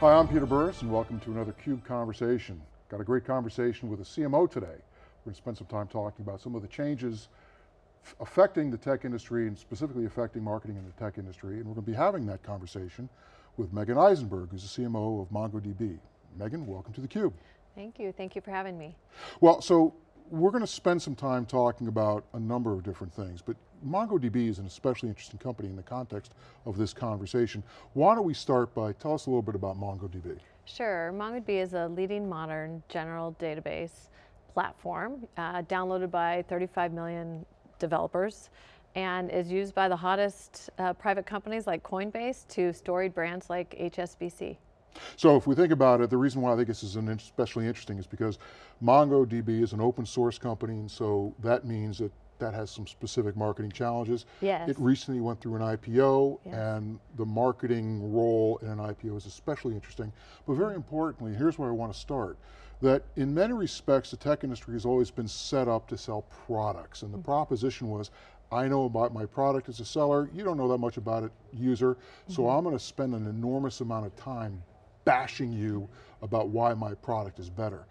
Hi, I'm Peter Burris and welcome to another CUBE Conversation. Got a great conversation with a CMO today. We're going to spend some time talking about some of the changes affecting the tech industry and specifically affecting marketing in the tech industry. And we're going to be having that conversation with Meagen Eisenberg, who's the CMO of MongoDB. Meagen, welcome to theCUBE. Thank you, thank you for having me. Well, so we're going to spend some time talking about a number of different things, but MongoDB is an especially interesting company in the context of this conversation. Why don't we start by, tell us a little bit about MongoDB. Sure, MongoDB is a leading modern general database platform, uh, downloaded by 35 million developers, and is used by the hottest uh, private companies like Coinbase to storied brands like HSBC. So if we think about it, the reason why I think this is an especially interesting is because MongoDB is an open source company, and so that means that that has some specific marketing challenges. Yes. It recently went through an IPO, yes. and the marketing role in an IPO is especially interesting. But very importantly, here's where I want to start that in many respects, the tech industry has always been set up to sell products. And the mm -hmm. proposition was, I know about my product as a seller, you don't know that much about it, user, mm -hmm. so I'm going to spend an enormous amount of time bashing you about why my product is better.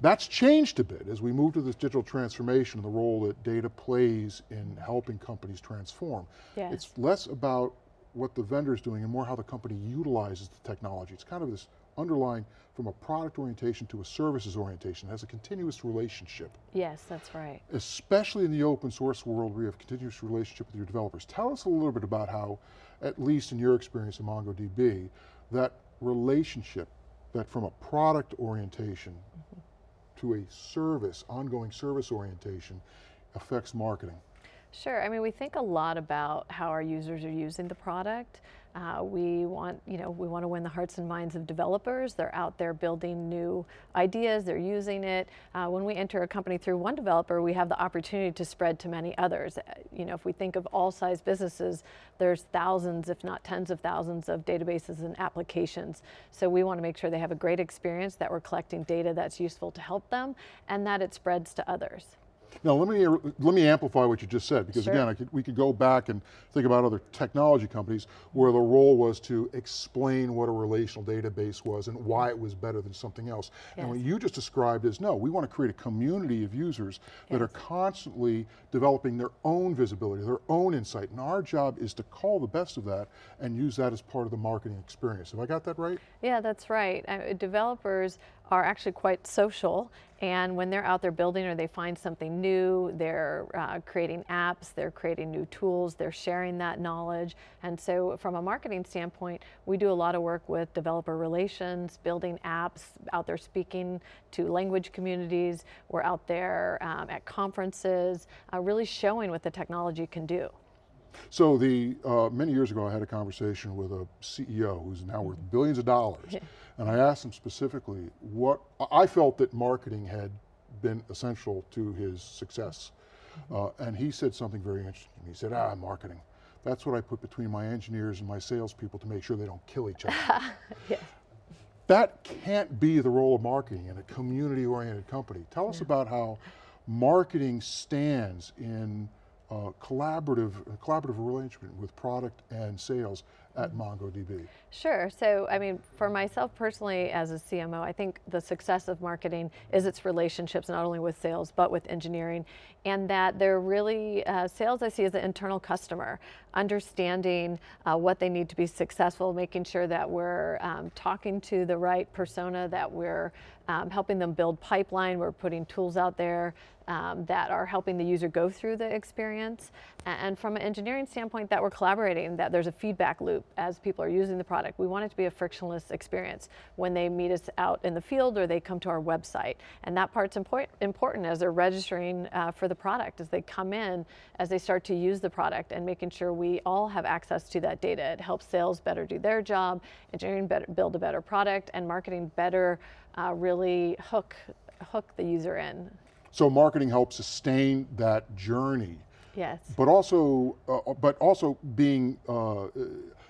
That's changed a bit as we move to this digital transformation and the role that data plays in helping companies transform. It's less about what the vendor is doing and more how the company utilizes the technology. It's kind of this underlying from a product orientation to a services orientation. It has a continuous relationship. Yes, that's right. Especially in the open source world where you have continuous relationship with your developers. Tell us a little bit about how, at least in your experience in MongoDB, that relationship that from a product orientation mm -hmm. to a service, ongoing service orientation, affects marketing? Sure, I mean, we think a lot about how our users are using the product. Uh, we want, you know, we want to win the hearts and minds of developers. They're out there building new ideas, they're using it. Uh, when we enter a company through one developer, we have the opportunity to spread to many others. Uh, you know, if we think of all size businesses, there's thousands, if not tens of thousands of databases and applications. So we want to make sure they have a great experience, that we're collecting data that's useful to help them, and that it spreads to others. Now let me, let me amplify what you just said, because sure. again, could, we could go back and think about other technology companies where the role was to explain what a relational database was and why it was better than something else. Yes. And what you just described is, no, we want to create a community of users yes. that are constantly developing their own visibility, their own insight, and our job is to call the best of that and use that as part of the marketing experience. Have I got that right? Yeah, that's right. Uh, developers are actually quite social and when they're out there building or they find something new, they're uh, creating apps, they're creating new tools, they're sharing that knowledge. And so from a marketing standpoint, we do a lot of work with developer relations, building apps, out there speaking to language communities. We're out there um, at conferences, uh, really showing what the technology can do. So the, uh, many years ago I had a conversation with a CEO who's now worth billions of dollars. and I asked him specifically what, I felt that marketing had been essential to his success. Mm-hmm. Uh, and he said something very interesting. He said, ah, marketing. That's what I put between my engineers and my salespeople to make sure they don't kill each other. yes. That can't be the role of marketing in a community-oriented company. Tell us yeah. about how marketing stands in uh, collaborative, collaborative relationship with product and sales at mm-hmm. MongoDB? Sure, so I mean, for myself personally as a CMO, I think the success of marketing is its relationships not only with sales, but with engineering, and that they're really, uh, sales I see as an internal customer, understanding uh, what they need to be successful, making sure that we're um, talking to the right persona, that we're um, helping them build pipeline, we're putting tools out there um, that are helping the user go through the experience. And from an engineering standpoint, that we're collaborating, that there's a feedback loop as people are using the product. We want it to be a frictionless experience when they meet us out in the field or they come to our website. And that part's import important as they're registering uh, for the product, as they come in, as they start to use the product and making sure we all have access to that data. It helps sales better do their job, engineering better, build a better product, and marketing better uh, really hook, hook the user in. So marketing helps sustain that journey. Yes. But also, uh, but also being, uh,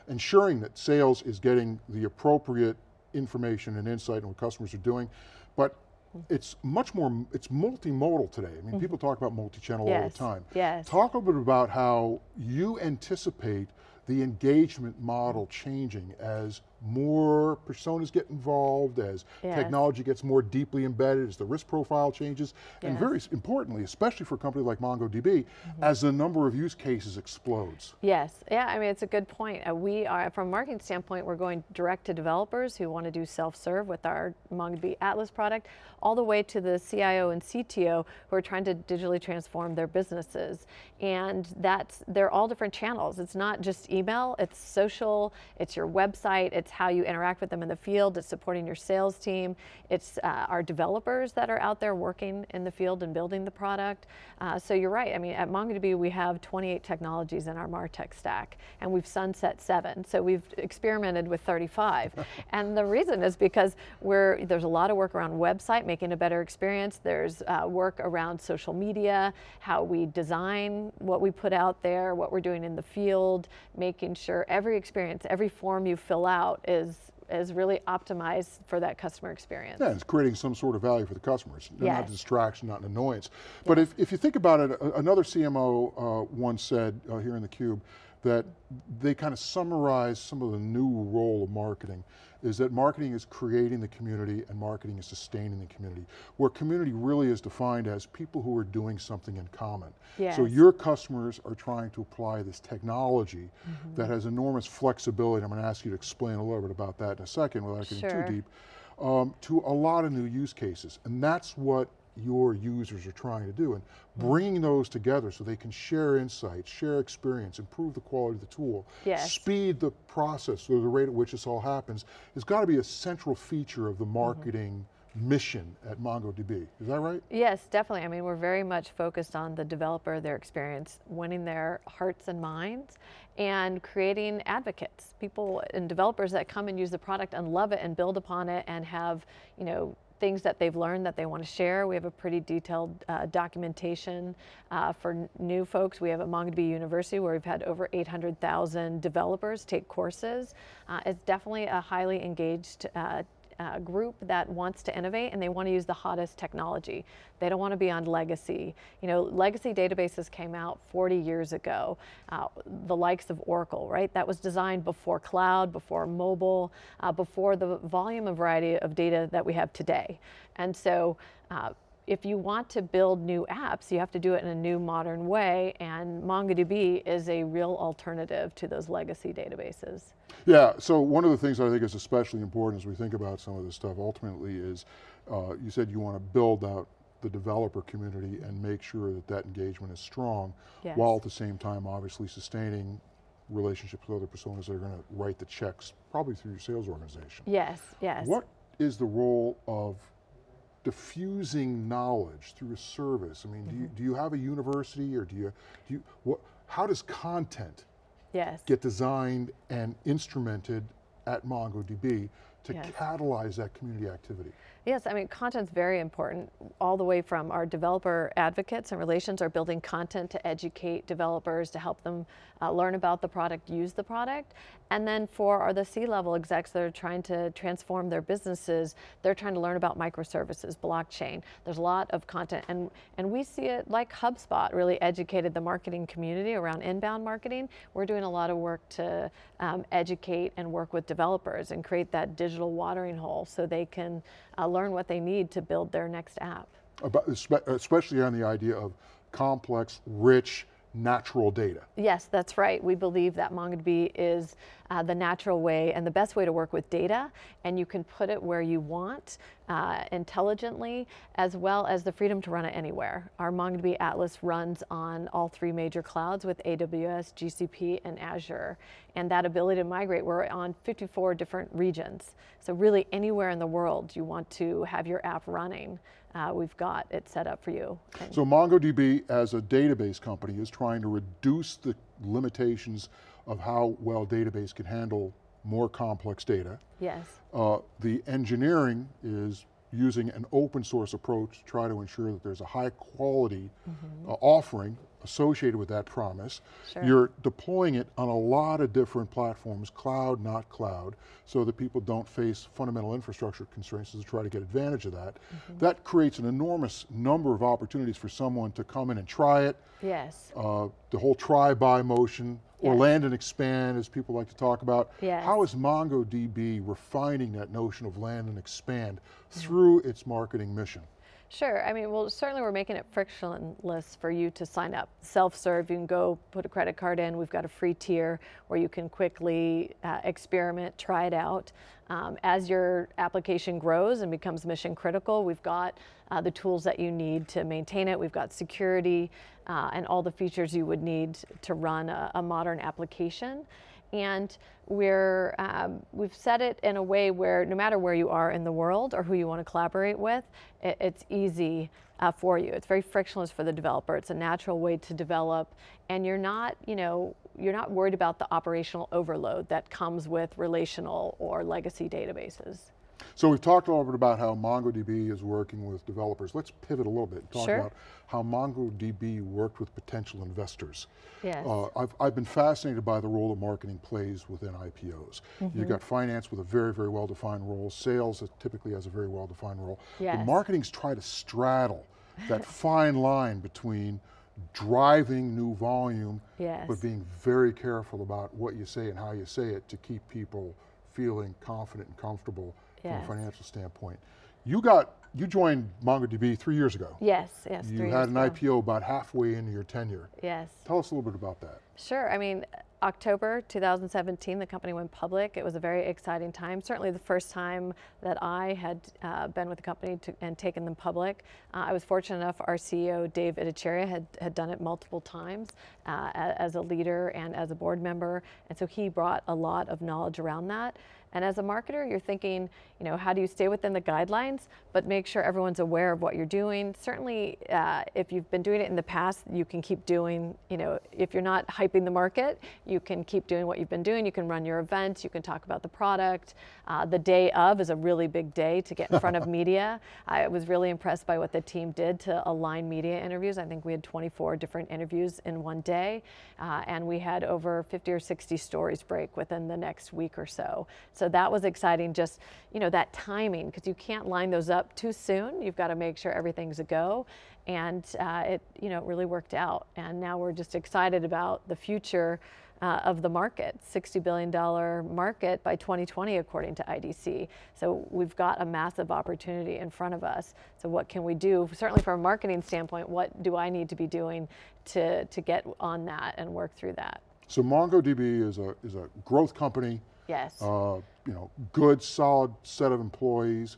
ensuring that sales is getting the appropriate information and insight on what customers are doing. But it's much more, it's multimodal today. I mean, mm -hmm. people talk about multi-channel yes. all the time. Yes. Talk a little bit about how you anticipate the engagement model changing as more personas get involved, as Yes. technology gets more deeply embedded, as the risk profile changes, and very importantly, especially for a company like MongoDB, as the number of use cases explodes. Yes, yeah, I mean, it's a good point. Uh, we are, from a marketing standpoint, we're going direct to developers who want to do self-serve with our MongoDB Atlas product, all the way to the CIO and CTO who are trying to digitally transform their businesses. And that's, they're all different channels. It's not just email, it's social, it's your website, it's how you interact with them in the field, it's supporting your sales team, it's uh, our developers that are out there working in the field and building the product. Uh, so you're right, I mean, at MongoDB we have 28 technologies in our MarTech stack, and we've sunset seven, so we've experimented with 35. and the reason is because we're, there's a lot of work around website, making a better experience, there's uh, work around social media, how we design what we put out there, what we're doing in the field, making sure every experience, every form you fill out is is really optimized for that customer experience. Yeah, it's creating some sort of value for the customers, not Yes. distraction, not an annoyance. But if, if you think about it, another CMO uh, once said uh, here in the Cube that they kind of summarize some of the new role of marketing is that marketing is creating the community and marketing is sustaining the community, where community really is defined as people who are doing something in common. So your customers are trying to apply this technology Mm-hmm. that has enormous flexibility. I'm going to ask you to explain a little bit about that in a second without getting Sure. too deep um, to a lot of new use cases. And that's what your users are trying to do. And bringing those together so they can share insights, share experience, improve the quality of the tool, Yes. speed the process or the rate at which this all happens, has got to be a central feature of the mm-hmm. marketing mission at MongoDB. Is that right? Yes, definitely. I mean, we're very much focused on the developer, their experience, winning their hearts and minds, and creating advocates, people and developers that come and use the product and love it and build upon it and have, you know, things that they've learned that they want to share. We have a pretty detailed uh, documentation uh, for new folks. We have at MongoDB University where we've had over 800,000 developers take courses. Uh, it's definitely a highly engaged uh, group that wants to innovate and they want to use the hottest technology. They don't want to be on legacy. You know, legacy databases came out 40 years ago, uh, the likes of Oracle, right? That was designed before cloud, before mobile, uh, before the volume and variety of data that we have today. And so, uh, if you want to build new apps, you have to do it in a new modern way, and MongoDB is a real alternative to those legacy databases. Yeah, so one of the things I think is especially important as we think about some of this stuff ultimately is, uh, you said you want to build out the developer community and make sure that that engagement is strong, Yes. while at the same time obviously sustaining relationships with other personas that are going to write the checks, probably through your sales organization. Yes, yes. What is the role of diffusing knowledge through a service? I mean, do, you, Mm-hmm. do you have a university or do you, do you what, how does content Yes. get designed and instrumented at MongoDB to Yes. catalyze that community activity? Yes, I mean, content's very important, all the way from our developer advocates and relations are building content to educate developers, to help them uh, learn about the product, use the product. And then for are the C-level execs that are trying to transform their businesses, they're trying to learn about microservices, blockchain. There's a lot of content, and, and we see it like HubSpot really educated the marketing community around inbound marketing. We're doing a lot of work to um, educate and work with developers and create that digital watering hole so they can uh, learn what they need to build their next app. About, especially on the idea of complex, rich, natural data. Yes, that's right. We believe that MongoDB is uh, the natural way and the best way to work with data, and you can put it where you want uh, intelligently, as well as the freedom to run it anywhere. Our MongoDB Atlas runs on all three major clouds with AWS, GCP, and Azure. And that ability to migrate, we're on 54 different regions. So really anywhere in the world you want to have your app running, uh, we've got it set up for you. So MongoDB as a database company is trying to reduce the limitations of how well database can handle more complex data. yes, Uh, the engineering is using an open source approach to try to ensure that there's a high quality uh, offering associated with that promise. Sure. You're deploying it on a lot of different platforms, cloud, not cloud, so that people don't face fundamental infrastructure constraints to try to get advantage of that. Mm-hmm. That creates an enormous number of opportunities for someone to come in and try it, Yes. uh, the whole try-buy motion, or Yes. land and expand, as people like to talk about. Yes. How is MongoDB refining that notion of land and expand through its marketing mission? Sure. I mean, well, certainly we're making it frictionless for you to sign up. Self-serve, you can go put a credit card in. We've got a free tier where you can quickly uh, experiment, try it out. Um, as your application grows and becomes mission critical, we've got uh, the tools that you need to maintain it. We've got security uh, and all the features you would need to run a, a modern application and we're um, we've set it in a way where no matter where you are in the world or who you want to collaborate with, it, it's easy uh, for you. It's very frictionless for the developer. It's a natural way to develop, and you're not you know you're not worried about the operational overload that comes with relational or legacy databases. So we've talked a little bit about how MongoDB is working with developers. Let's pivot a little bit and talk Sure. about how MongoDB worked with potential investors. Yes. Uh, I've, I've been fascinated by the role that marketing plays within IPOs. Mm-hmm. You've got finance with a very, very well-defined role, sales that typically has a very well-defined role. But Yes. marketing's try to straddle that fine line between driving new volume, Yes. but being very careful about what you say and how you say it to keep people feeling confident and comfortable From a financial standpoint. You got, you joined MongoDB three years ago. yes. Yes. You had an ago. IPO about halfway into your tenure. Yes. Tell us a little bit about that. Sure. I mean, October 2017, the company went public. It was a very exciting time. Certainly, the first time that I had uh, been with the company to, and taken them public. Uh, I was fortunate enough. Our CEO Dave Ittycheria had had done it multiple times uh, as a leader and as a board member, and so he brought a lot of knowledge around that. And as a marketer, you're thinking, you know, how do you stay within the guidelines, but make sure everyone's aware of what you're doing. Certainly, uh, if you've been doing it in the past, you can keep doing, you know, if you're not hyping the market, can keep doing what you've been doing. You can run your events, you can talk about the product. Uh, the day of is a really big day to get in front of media. I was really impressed by what the team did to align media interviews. I think we had 24 different interviews in one day, uh, and we had over 50 or 60 stories break within the next week or so. So that was exciting, just, you know, that timing, because you can't line those up too soon. You've got to make sure everything's a go. And uh, it, you know, it really worked out. And now we're just excited about the future uh, of the market, $60 billion market by 2020, according to IDC. So we've got a massive opportunity in front of us. So what can we do? Certainly from a marketing standpoint, what do I need to be doing to, to get on that and work through that? So MongoDB is a, is a growth company, Yes. uh, you know, good, solid set of employees.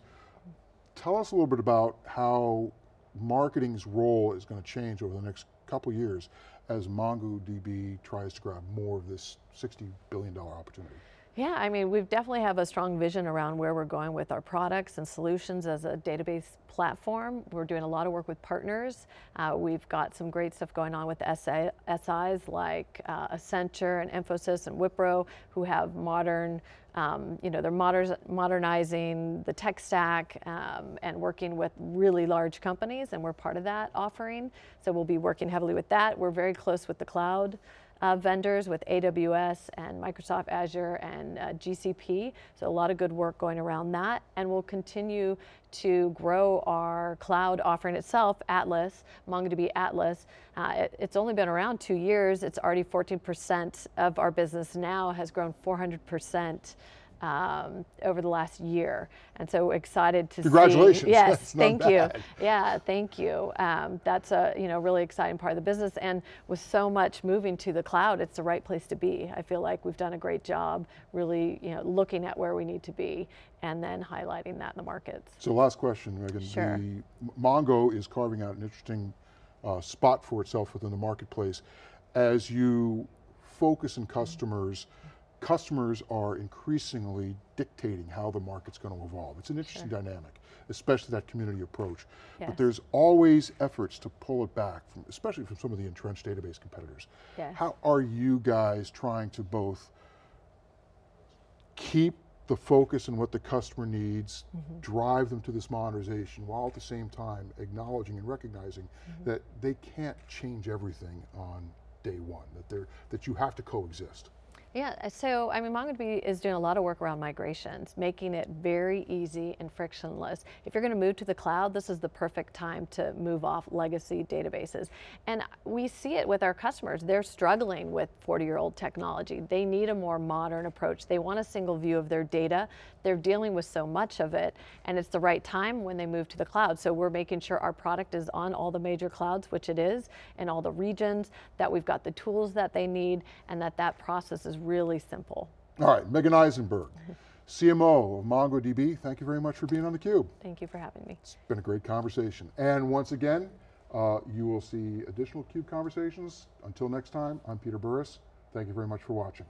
Tell us a little bit about how marketing's role is going to change over the next couple years as MongoDB tries to grab more of this $60 billion opportunity. Yeah, I mean, we definitely have a strong vision around where we're going with our products and solutions as a database platform. We're doing a lot of work with partners. Uh, we've got some great stuff going on with SA, SIs like uh, Accenture and Infosys and Wipro, who have modern, um, you know, they're moder- modernizing the tech stack um, and working with really large companies, and we're part of that offering. So we'll be working heavily with that. We're very close with the cloud uh, vendors with AWS and Microsoft Azure and uh, GCP. So a lot of good work going around that. And we'll continue to grow our cloud offering itself, Atlas, MongoDB Atlas. Uh, it- it's only been around two years. It's already 14% of our business now has grown 400% um, over the last year. And so excited to Congratulations. see. Yes, That's thank you. Yeah, thank you. Um, that's a you know really exciting part of the business, and with so much moving to the cloud, it's the right place to be. I feel like we've done a great job, really you know looking at where we need to be, and then highlighting that in the markets. So last question, Meagen. Sure. The Mongo is carving out an interesting uh, spot for itself within the marketplace. As you focus on customers, customers are increasingly dictating how the market's going to evolve. It's an interesting dynamic, especially that community approach. Yes. But there's always efforts to pull it back, from, especially from some of the entrenched database competitors. Yes. How are you guys trying to both keep the focus on what the customer needs, Mm-hmm. drive them to this modernization, while at the same time acknowledging and recognizing Mm-hmm. that they can't change everything on day one, that, they're, that you have to coexist. Yeah, uh, so I mean, MongoDB is doing a lot of work around migrations, making it very easy and frictionless. If you're going to move to the cloud, this is the perfect time to move off legacy databases. And we see it with our customers. They're struggling with 40 year old technology. They need a more modern approach. They want a single view of their data. They're dealing with so much of it, and it's the right time when they move to the cloud. So we're making sure our product is on all the major clouds, which it is, in all the regions, that we've got the tools that they need, and that that process is really simple. All right, Meagen Eisenberg, CMO of MongoDB, thank you very much for being on theCUBE. Thank you for having me. It's been a great conversation. And once again, uh, you will see additional CUBE conversations. Until next time, I'm Peter Burris. Thank you very much for watching.